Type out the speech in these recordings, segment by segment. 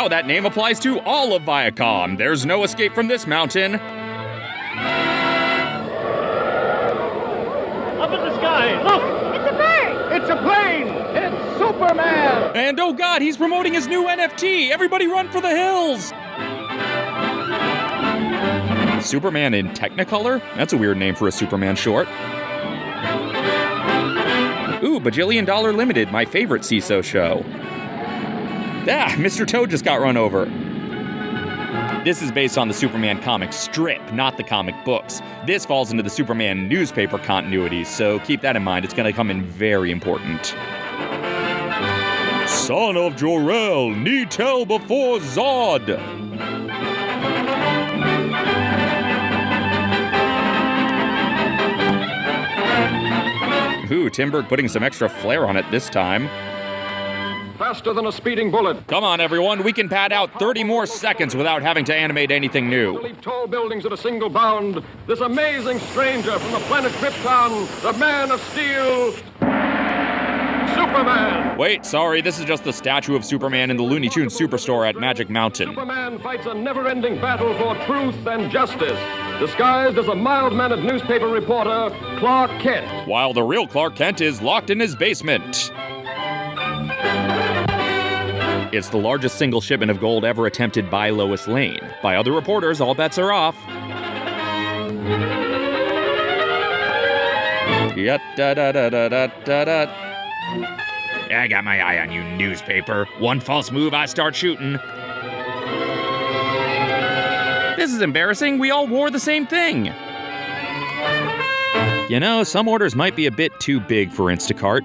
Paramount. Now that name applies to all of Viacom. There's no escape from this mountain. Up in the sky, look! It's a bird! It's a plane! It's Superman! And oh god, he's promoting his new NFT. Everybody run for the hills. Superman in Technicolor? That's a weird name for a Superman short. Ooh, Bajillion Dollar Limited, my favorite CISO show. Ah, Mr. Toad just got run over. This is based on the Superman comic strip, not the comic books. This falls into the Superman newspaper continuity, so keep that in mind. It's going to come in very important. Son of Jor-El, need tell before Zod. Ooh, Timberg putting some extra flair on it this time. Faster than a speeding bullet. Come on, everyone, we can pad out 30 more seconds without having to animate anything new. Leap tall buildings at a single bound. This amazing stranger from the planet Krypton, the Man of Steel, Superman. Wait, sorry, this is just the statue of Superman in the Looney Tunes Superstore at Magic Mountain. Superman fights a never-ending battle for truth and justice, disguised as a mild-mannered newspaper reporter, Clark Kent. While the real Clark Kent is locked in his basement. It's the largest single shipment of gold ever attempted by Lois Lane. By other reporters, all bets are off. Yeah, da da da da da da da. I got my eye on you, newspaper. One false move, I start shooting. This is embarrassing. We all wore the same thing. You know, some orders might be a bit too big for Instacart.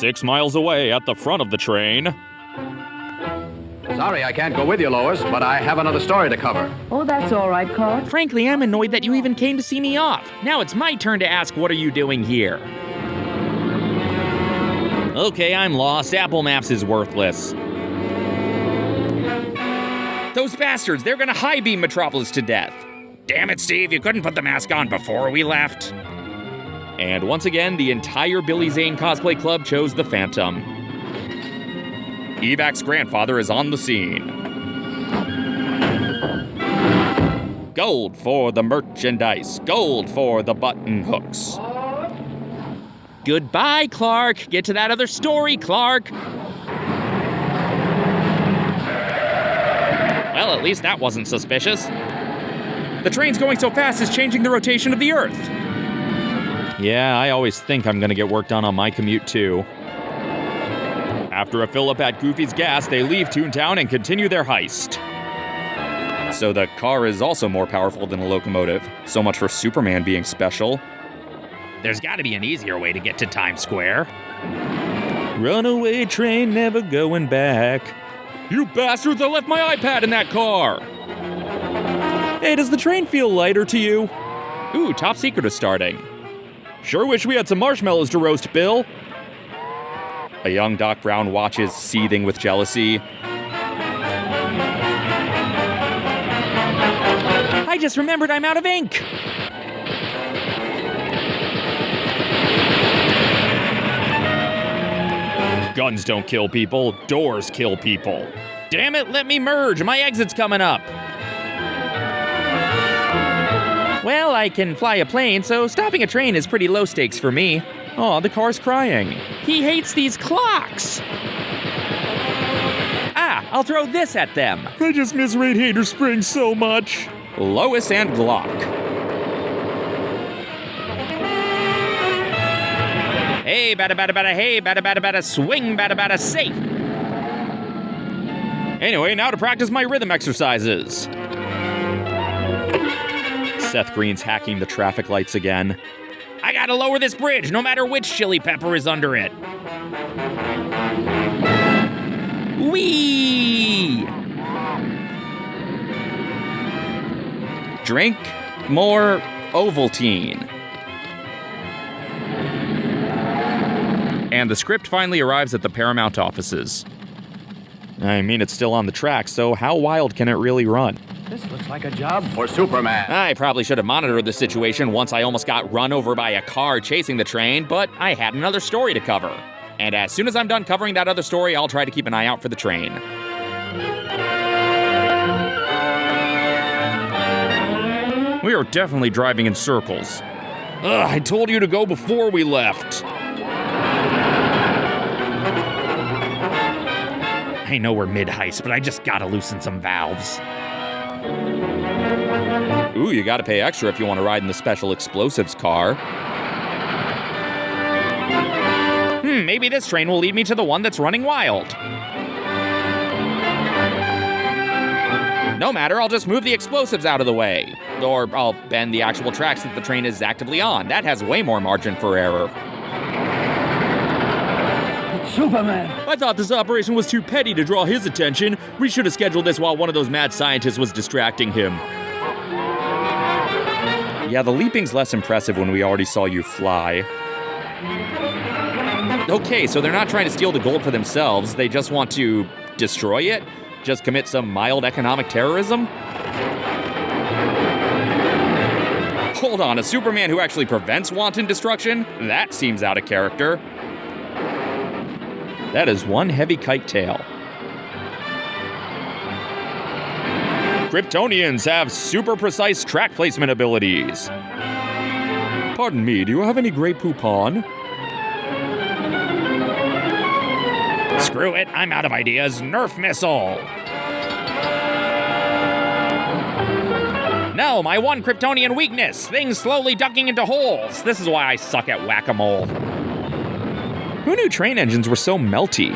Six miles away at the front of the train. Sorry I can't go with you, Lois, but I have another story to cover. Oh, that's all right, Clark. Frankly, I'm annoyed that you even came to see me off. Now it's my turn to ask, what are you doing here? Okay, I'm lost. Apple Maps is worthless. Those bastards, they're gonna high beam Metropolis to death. Damn it, Steve, you couldn't put the mask on before we left. And once again, the entire Billy Zane cosplay club chose the Phantom. Evac's grandfather is on the scene. Gold for the merchandise, gold for the button hooks. Goodbye, Clark. Get to that other story, Clark. Well, at least that wasn't suspicious. The train's going so fast it's changing the rotation of the Earth. Yeah, I always think I'm gonna get work done on my commute too. After a fill up at Goofy's Gas, they leave Toontown and continue their heist. So the car is also more powerful than a locomotive. So much for Superman being special. There's gotta be an easier way to get to Times Square. Runaway train never going back. You bastards, I left my iPad in that car! Hey, does the train feel lighter to you? Ooh, Top Secret is starting. Sure wish we had some marshmallows to roast, Bill. A young Doc Brown watches, seething with jealousy. I just remembered I'm out of ink. Guns don't kill people, doors kill people. Damn it, let me merge. My exit's coming up. I can fly a plane, so stopping a train is pretty low stakes for me. Oh, the car's crying. He hates these clocks. Ah, I'll throw this at them. I just miss Radiator Springs so much. Lois and Glock. Hey, bada bada bada, hey, bada bada bada, swing, bada bada, safe. Anyway, now to practice my rhythm exercises. Seth Green's hacking the traffic lights again. I gotta lower this bridge, no matter which chili pepper is under it. Whee! Drink more Ovaltine. And the script finally arrives at the Paramount offices. I mean, it's still on the track, so how wild can it really run? This looks like a job for Superman. I probably should have monitored the situation once I almost got run over by a car chasing the train, but I had another story to cover. And as soon as I'm done covering that other story, I'll try to keep an eye out for the train. We are definitely driving in circles. Ugh, I told you to go before we left. I know we're mid heist, but I just gotta loosen some valves. Ooh, you gotta pay extra if you wanna ride in the special explosives car. Hmm, maybe this train will lead me to the one that's running wild. No matter, I'll just move the explosives out of the way. Or I'll bend the actual tracks that the train is actively on. That has way more margin for error. Superman! I thought this operation was too petty to draw his attention. We should have scheduled this while one of those mad scientists was distracting him. Yeah, the leaping's less impressive when we already saw you fly. Okay, so they're not trying to steal the gold for themselves, they just want to destroy it? Just commit some mild economic terrorism? Hold on, a Superman who actually prevents wanton destruction? That seems out of character. That is one heavy kite tail. Kryptonians have super precise track placement abilities. Pardon me, do you have any Grey Poupon? Screw it, I'm out of ideas. Nerf missile! No, my one Kryptonian weakness things slowly ducking into holes. This is why I suck at whack a mole. Who knew train engines were so melty?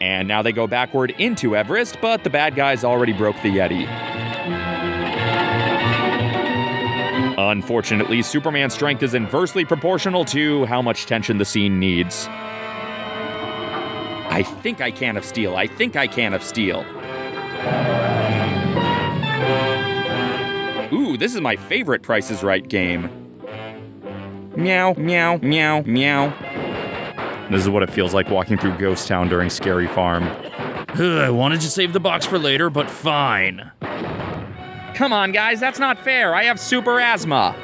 And now they go backward into Everest, but the bad guys already broke the Yeti. Unfortunately, Superman's strength is inversely proportional to how much tension the scene needs. I think I can of steel. I think I can of steel. Ooh, this is my favorite Price is Right game. Meow, meow, meow, meow. This is what it feels like walking through Ghost Town during Scary Farm. Ugh, I wanted to save the box for later, but fine. Come on, guys, that's not fair. I have super asthma.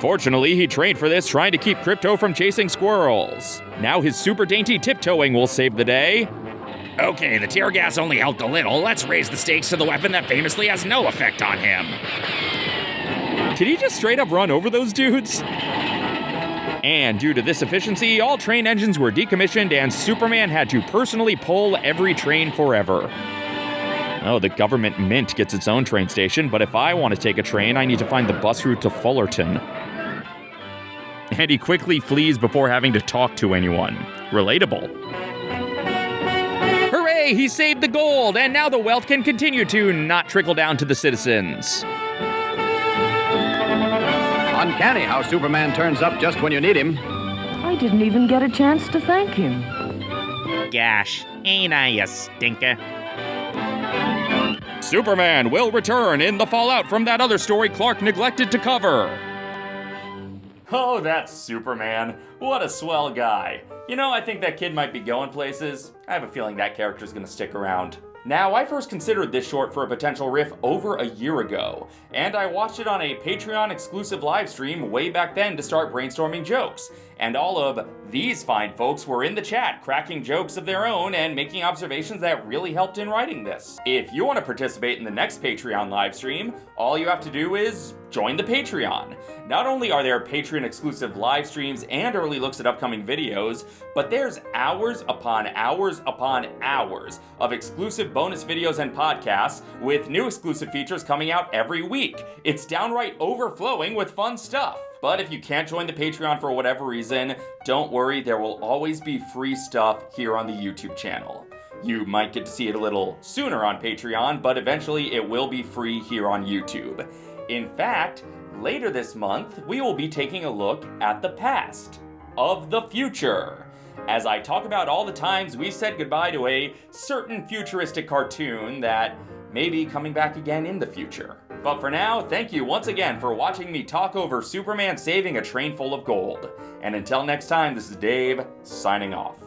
Fortunately, he trained for this trying to keep Krypto from chasing squirrels. Now his super dainty tiptoeing will save the day. Okay, the tear gas only helped a little. Let's raise the stakes to the weapon that famously has no effect on him. Did he just straight up run over those dudes? And due to this efficiency, all train engines were decommissioned and Superman had to personally pull every train forever. Oh, the government mint gets its own train station, but if I want to take a train, I need to find the bus route to Fullerton. And he quickly flees before having to talk to anyone. Relatable. Hooray! He saved the gold, and now the wealth can continue to not trickle down to the citizens. Uncanny how Superman turns up just when you need him. I didn't even get a chance to thank him. Gosh, ain't I a stinker? Superman will return in the fallout from that other story Clark neglected to cover. Oh, that's Superman. What a swell guy. You know, I think that kid might be going places. I have a feeling that character's gonna stick around. Now, I first considered this short for a potential riff over a year ago, and I watched it on a Patreon exclusive live stream way back then to start brainstorming jokes. And all of these fine folks were in the chat cracking jokes of their own and making observations that really helped in writing this. If you want to participate in the next Patreon live stream, all you have to do is join the Patreon. Not only are there Patreon exclusive live streams and early looks at upcoming videos, but there's hours upon hours upon hours of exclusive bonus videos and podcasts with new exclusive features coming out every week. It's downright overflowing with fun stuff. But if you can't join the Patreon for whatever reason, don't worry, there will always be free stuff here on the YouTube channel. You might get to see it a little sooner on Patreon, but eventually it will be free here on YouTube. In fact, later this month, we will be taking a look at the past of the future. As I talk about all the times we said goodbye to a certain futuristic cartoon that may be coming back again in the future. But for now, thank you once again for watching me talk over Superman saving a train full of gold. And until next time, this is Dave, signing off.